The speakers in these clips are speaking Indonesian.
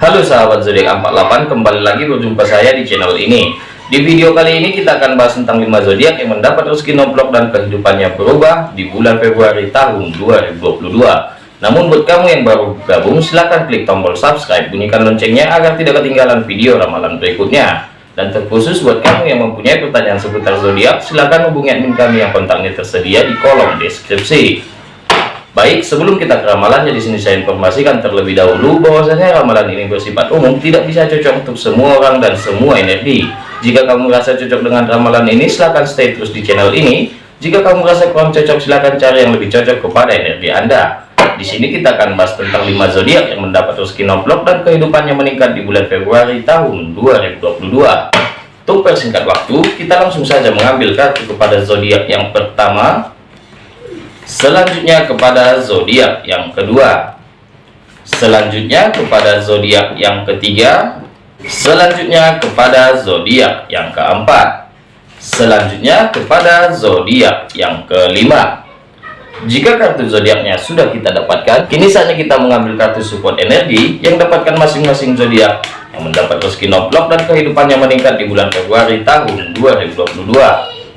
Halo sahabat zodiak 48 kembali lagi berjumpa saya di channel ini. Di video kali ini kita akan bahas tentang 5 zodiak yang mendapat rezeki nomplok dan kehidupannya berubah di bulan Februari tahun 2022 namun buat kamu yang baru gabung silahkan klik tombol subscribe bunyikan loncengnya agar tidak ketinggalan video ramalan berikutnya. Dan terkhusus buat kamu yang mempunyai pertanyaan seputar zodiak silahkan hubungi admin kami yang kontaknya tersedia di kolom deskripsi Baik, sebelum kita ke ramalannya di sini saya informasikan terlebih dahulu bahwasanya ramalan ini bersifat umum, tidak bisa cocok untuk semua orang dan semua energi. Jika kamu merasa cocok dengan ramalan ini, silahkan stay terus di channel ini. Jika kamu merasa kurang cocok, silahkan cari yang lebih cocok kepada energi Anda. Di sini kita akan bahas tentang 5 zodiak yang mendapat rezeki nomplok dan kehidupannya meningkat di bulan Februari tahun 2022. Untuk persingkat waktu, kita langsung saja mengambil kartu kepada zodiak yang pertama, selanjutnya kepada zodiak yang kedua. Selanjutnya kepada zodiak yang ketiga. Selanjutnya kepada zodiak yang keempat. Selanjutnya kepada zodiak yang kelima. Jika kartu zodiaknya sudah kita dapatkan kini saatnya kita mengambil kartu support energi yang dapatkan masing-masing zodiak yang mendapat rezeki noblok dan kehidupannya meningkat di bulan Februari tahun 2022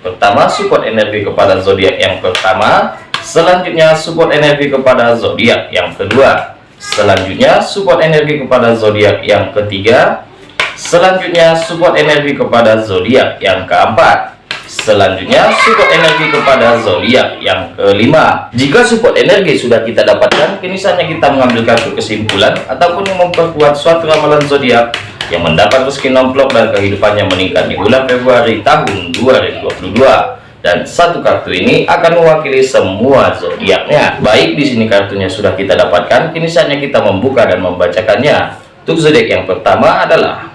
pertama support energi kepada zodiak yang pertama Selanjutnya support energi kepada zodiak yang kedua. Selanjutnya support energi kepada zodiak yang ketiga. Selanjutnya support energi kepada zodiak yang keempat. Selanjutnya support energi kepada zodiak yang kelima. Jika support energi sudah kita dapatkan, kini saatnya kita mengambil kartu kesimpulan ataupun yang memperkuat suatu ramalan zodiak yang mendapat rezeki nomplok dan kehidupannya meningkat di bulan Februari tahun 2022 dan satu kartu ini akan mewakili semua zodiaknya. Baik di sini kartunya sudah kita dapatkan, kini saatnya kita membuka dan membacakannya. Untuk zodiak yang pertama adalah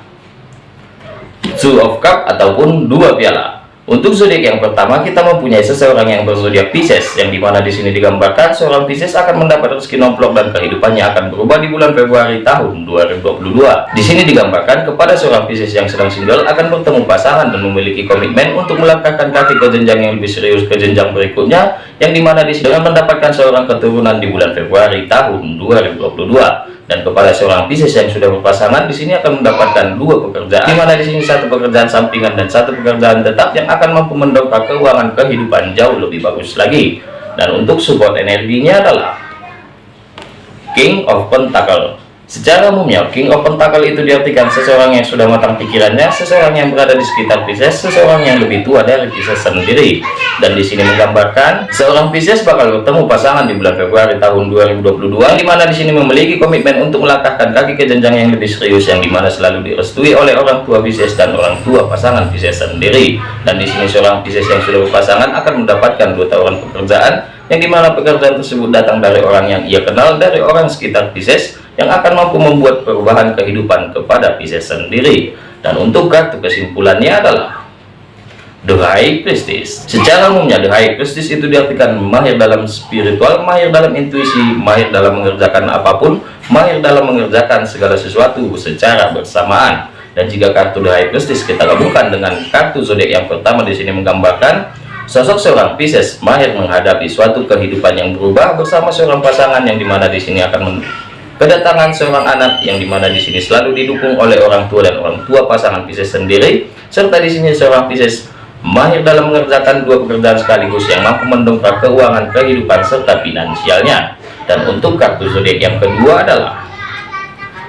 Two of Cup ataupun dua piala. Untuk zodiak yang pertama kita mempunyai seseorang yang berzodiak Pisces yang di mana di sini digambarkan seorang Pisces akan mendapat rezeki nomplok dan kehidupannya akan berubah di bulan Februari tahun 2022. Di sini digambarkan kepada seorang Pisces yang sedang single akan bertemu pasangan dan memiliki komitmen untuk melangkahkan kaki ke jenjang yang lebih serius ke jenjang berikutnya yang di mana di sini mendapatkan seorang keturunan di bulan Februari tahun 2022 dan kepada seorang Pisces yang sudah berpasangan di sini akan mendapatkan dua pekerjaan. Di mana di sini satu pekerjaan sampingan dan satu pekerjaan tetap yang akan mampu mendongkrak keuangan kehidupan jauh lebih bagus lagi. Dan untuk support energinya adalah King of Pentacle Secara umumnya, King of Pentacle itu diartikan seseorang yang sudah matang pikirannya, seseorang yang berada di sekitar Pisces, seseorang yang lebih tua dari Pisces sendiri. Dan di sini menggambarkan seorang Pisces bakal bertemu pasangan di bulan Februari tahun 2022, di mana di sini memiliki komitmen untuk melangkahkan kaki ke jenjang yang lebih serius, yang di mana selalu direstui oleh orang tua Pisces dan orang tua pasangan Pisces sendiri. Dan di sini seorang Pisces yang sudah berpasangan akan mendapatkan dua tawaran pekerjaan, yang di mana pekerjaan tersebut datang dari orang yang ia kenal, dari orang sekitar Pisces yang akan mampu membuat perubahan kehidupan kepada Pisces sendiri. Dan untuk kartu kesimpulannya adalah The High Priestess. Secara umumnya The High Priestess itu diartikan mahir dalam spiritual, mahir dalam intuisi, mahir dalam mengerjakan apa pun, mahir dalam mengerjakan segala sesuatu secara bersamaan. Dan jika kartu The High Priestess kita gabungkan dengan kartu zodiak yang pertama di sini menggambarkan sosok seorang Pisces mahir menghadapi suatu kehidupan yang berubah bersama seorang pasangan yang di mana di sini akan kedatangan seorang anak yang di mana di sini selalu didukung oleh orang tua dan orang tua pasangan Pisces sendiri serta di sini seorang Pisces mahir dalam mengerjakan dua pekerjaan sekaligus yang mampu mendongkrak keuangan kehidupan serta finansialnya. Dan untuk kartu zodiak yang kedua adalah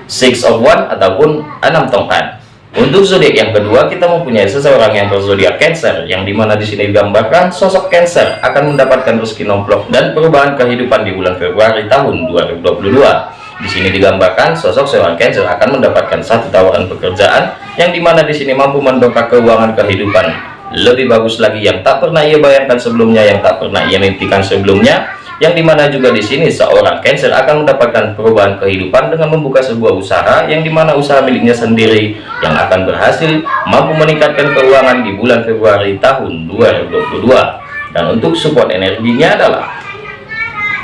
six of one ataupun enam tongkat. Untuk zodiak yang kedua kita mempunyai seseorang yang berzodiak Cancer yang di mana di sini digambarkan sosok Cancer akan mendapatkan rezeki nomplok dan perubahan kehidupan di bulan Februari tahun 2022 di sini digambarkan sosok seorang Cancer akan mendapatkan satu tawaran pekerjaan yang di mana di sini mampu mendongkrak keuangan kehidupan. Lebih bagus lagi yang tak pernah ia bayangkan sebelumnya, yang tak pernah ia mimpikan sebelumnya, yang di mana juga di sini seorang Cancer akan mendapatkan perubahan kehidupan dengan membuka sebuah usaha yang di mana usaha miliknya sendiri yang akan berhasil mampu meningkatkan keuangan di bulan Februari tahun 2022 dan untuk support energinya adalah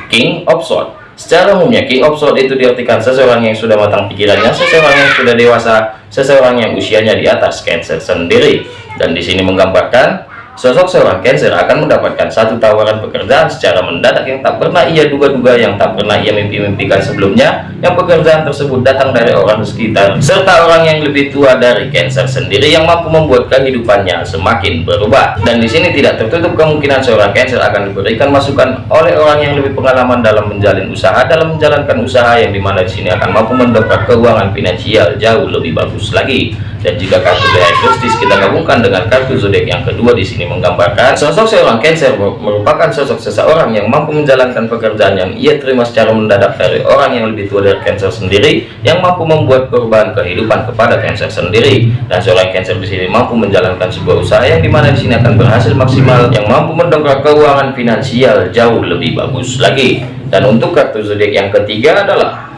King of Swords Secara umumnya King of Sword itu diartikan seseorang yang sudah matang pikirannya, seseorang yang sudah dewasa, seseorang yang usianya di atas Cancer sendiri. Dan di sini menggambarkan Sosok seorang Cancer akan mendapatkan satu tawaran pekerjaan secara mendadak yang tak pernah ia duga-duga, yang tak pernah ia mimpi-mimpikan sebelumnya, yang pekerjaan tersebut datang dari orang sekitar, serta orang yang lebih tua dari Cancer sendiri yang mampu membuat kehidupannya semakin berubah. Dan di sini tidak tertutup kemungkinan seorang Cancer akan diberikan masukan oleh orang yang lebih pengalaman dalam menjalin usaha, dalam menjalankan usaha yang di mana di sini akan mampu mendongkrak keuangan finansial jauh lebih bagus lagi. Dan jika kartu The High kita gabungkan dengan kartu zodiak yang kedua di sini menggambarkan sosok seorang Cancer merupakan sosok seseorang yang mampu menjalankan pekerjaan yang ia terima secara mendadak dari orang yang lebih tua dari Cancer sendiri yang mampu membuat perubahan kehidupan kepada Cancer sendiri. Dan seorang Cancer di sini mampu menjalankan sebuah usaha yang di mana di sini akan berhasil maksimal yang mampu mendongkrak keuangan finansial jauh lebih bagus lagi. Dan untuk kartu zodiak yang ketiga adalah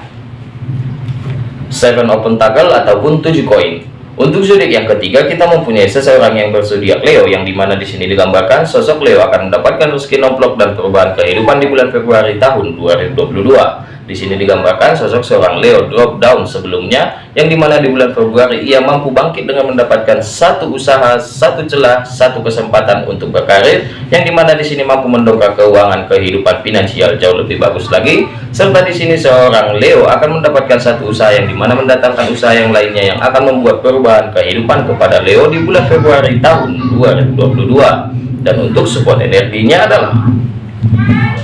Seven Open Tackle ataupun 7 koin untuk zodiak yang ketiga, kita mempunyai seseorang yang berzodiak Leo, yang di mana di sini digambarkan sosok Leo akan mendapatkan rezeki nomplok dan perubahan kehidupan di bulan Februari tahun 2022. Di sini digambarkan sosok seorang Leo drop down sebelumnya, yang di mana di bulan Februari ia mampu bangkit dengan mendapatkan satu usaha, satu celah, satu kesempatan untuk berkarir, yang di mana di sini mampu mendongkrak keuangan kehidupan finansial jauh lebih bagus lagi. Serta di sini seorang Leo akan mendapatkan satu usaha yang di mana mendatangkan usaha yang lainnya yang akan membuat perubahan kehidupan kepada Leo di bulan Februari tahun 2022. Dan untuk support energinya adalah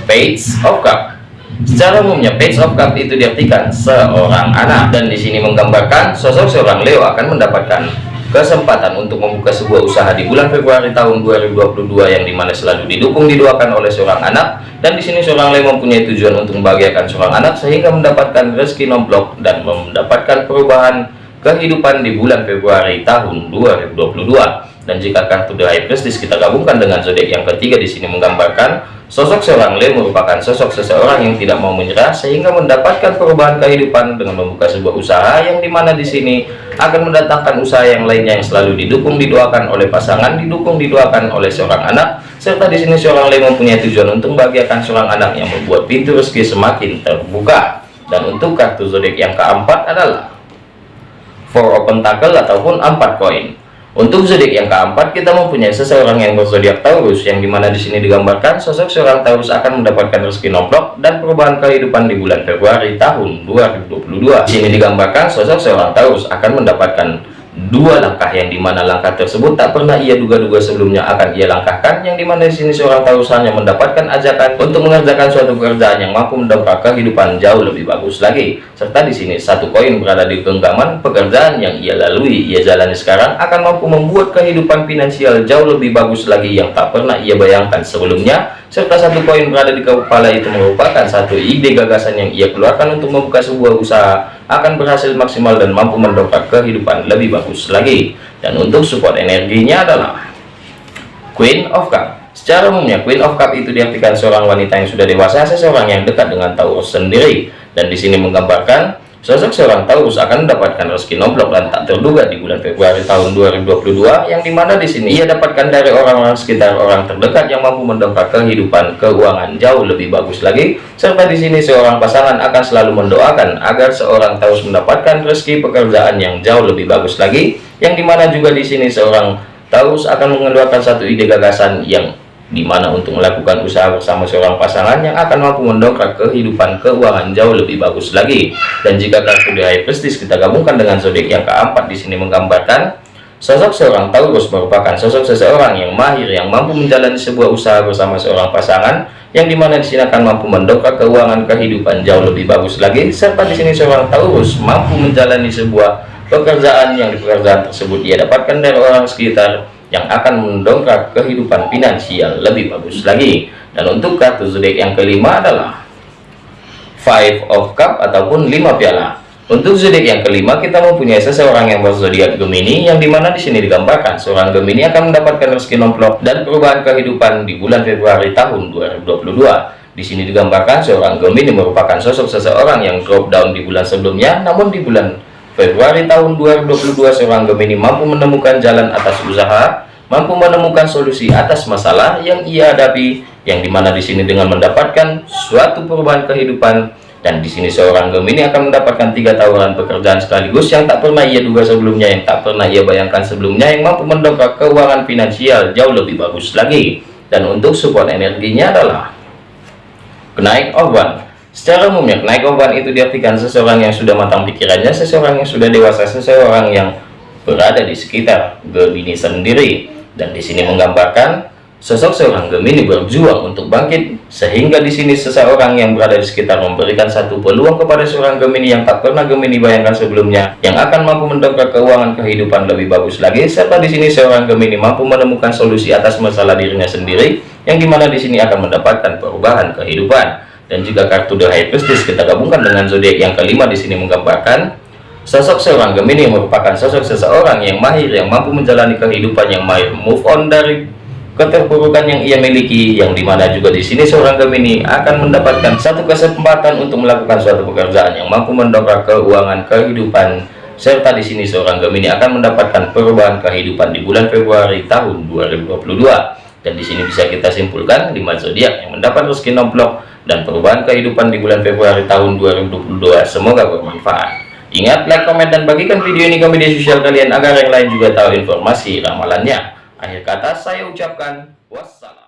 Page of Cup Secara umumnya page of cup itu diartikan seorang anak. Dan di sini menggambarkan sosok seorang Leo akan mendapatkan kesempatan untuk membuka sebuah usaha di bulan Februari tahun 2022 yang di mana selalu didukung didoakan oleh seorang anak. Dan di sini seorang Leo mempunyai tujuan untuk membahagiakan seorang anak sehingga mendapatkan rezeki nomplok dan mendapatkan perubahan kehidupan di bulan Februari tahun 2022 dan jika kartu The High Priestess kita gabungkan dengan zodiak yang ketiga di sini menggambarkan Sosok seorang Leo merupakan sosok seseorang yang tidak mau menyerah sehingga mendapatkan perubahan kehidupan dengan membuka sebuah usaha yang di mana di sini akan mendatangkan usaha yang lainnya yang selalu didukung didoakan oleh pasangan, didukung didoakan oleh seorang anak, serta di sini seorang Leo mempunyai tujuan untuk membahagiakan seorang anak yang membuat pintu rezeki semakin terbuka. Dan untuk kartu zodiak yang keempat adalah Four Open Tackle ataupun empat koin. Untuk zodiak yang keempat, kita mempunyai seseorang yang berzodiak Taurus, yang di mana di sini digambarkan sosok seorang Taurus akan mendapatkan rezeki nomplok dan perubahan kehidupan di bulan Februari tahun 2022. Di sini digambarkan sosok seorang Taurus akan mendapatkan dua langkah yang di mana langkah tersebut tak pernah ia duga-duga sebelumnya akan ia langkahkan yang di mana di sini seorang hanya mendapatkan ajakan untuk mengerjakan suatu pekerjaan yang mampu mendongkrak kehidupan jauh lebih bagus lagi. Serta di sini satu koin berada di genggaman pekerjaan yang ia lalui. Ia jalani sekarang akan mampu membuat kehidupan finansial jauh lebih bagus lagi yang tak pernah ia bayangkan sebelumnya. Serta satu koin berada di kepala itu merupakan satu ide gagasan yang ia keluarkan untuk membuka sebuah usaha akan berhasil maksimal dan mampu mendongkrak kehidupan lebih bagus lagi. Dan untuk support energinya adalah Queen of Cup. Secara umumnya Queen of Cup itu diartikan seorang wanita yang sudah dewasa seseorang yang dekat dengan Taurus sendiri. Dan di sini menggambarkan Sosok seorang Taurus akan mendapatkan rezeki nomplok dan tak terduga di bulan Februari tahun 2022 yang di mana di sini ia dapatkan dari orang-orang sekitar orang terdekat yang mampu mendongkrak kehidupan keuangan jauh lebih bagus lagi. Serta di sini seorang pasangan akan selalu mendoakan agar seorang Taurus mendapatkan rezeki pekerjaan yang jauh lebih bagus lagi yang di mana juga di sini seorang Taurus akan mengeluarkan satu ide gagasan yang di mana untuk melakukan usaha bersama seorang pasangan yang akan mampu mendongkrak kehidupan keuangan jauh lebih bagus lagi. Dan jika kartu di High Prestige kita gabungkan dengan zodiak yang keempat di sini menggambarkan sosok seorang Taurus merupakan sosok seseorang yang mahir yang mampu menjalani sebuah usaha bersama seorang pasangan yang di mana di sini akan mampu mendongkrak keuangan kehidupan jauh lebih bagus lagi serta di sini seorang Taurus mampu menjalani sebuah pekerjaan yang di pekerjaan tersebut ia dapatkan dari orang sekitar yang akan mendongkrak kehidupan finansial lebih bagus lagi. Dan untuk kartu zodiak yang kelima adalah five of cup ataupun lima piala. Untuk zodiak yang kelima kita mempunyai seseorang yang berzodiak Gemini yang di mana di sini digambarkan seorang Gemini akan mendapatkan rezeki nomplok dan perubahan kehidupan di bulan Februari tahun 2022 di sini digambarkan seorang Gemini merupakan sosok seseorang yang drop down di bulan sebelumnya namun di bulan Februari tahun 2022 seorang Gemini mampu menemukan jalan atas usaha, mampu menemukan solusi atas masalah yang ia hadapi, yang di mana di sini dengan mendapatkan suatu perubahan kehidupan. Dan di sini seorang Gemini akan mendapatkan tiga tawaran pekerjaan sekaligus yang tak pernah ia duga sebelumnya yang tak pernah ia bayangkan sebelumnya yang mampu mendongkrak keuangan finansial jauh lebih bagus lagi. Dan untuk support energinya adalah kenaik orban secara umumnya kenaik orban itu diartikan seseorang yang sudah matang pikirannya seseorang yang sudah dewasa seseorang yang berada di sekitar Gemini sendiri dan di sini menggambarkan Sosok seorang Gemini berjuang untuk bangkit, sehingga di sini seseorang yang berada di sekitar memberikan satu peluang kepada seorang Gemini yang tak pernah Gemini bayangkan sebelumnya, yang akan mampu mendongkrak keuangan kehidupan lebih bagus lagi, serta di sini seorang Gemini mampu menemukan solusi atas masalah dirinya sendiri, yang di mana di sini akan mendapatkan perubahan kehidupan. Dan juga kartu The High Priestess kita gabungkan dengan zodiak yang kelima di sini menggambarkan Sosok seorang Gemini merupakan sosok seseorang yang mahir yang mampu menjalani kehidupan yang mahir. Move on dari keterpurukan yang ia miliki yang di mana juga di sini seorang Gemini akan mendapatkan satu kesempatan untuk melakukan suatu pekerjaan yang mampu mendongkrak keuangan kehidupan serta di sini seorang Gemini akan mendapatkan perubahan kehidupan di bulan Februari tahun 2022 dan di sini bisa kita simpulkan lima zodiak yang mendapat rezeki nomplok dan perubahan kehidupan di bulan Februari tahun 2022 semoga bermanfaat ingat like komen dan bagikan video ini ke media sosial kalian agar yang lain juga tahu informasi ramalannya Akhir kata saya ucapkan wassalam.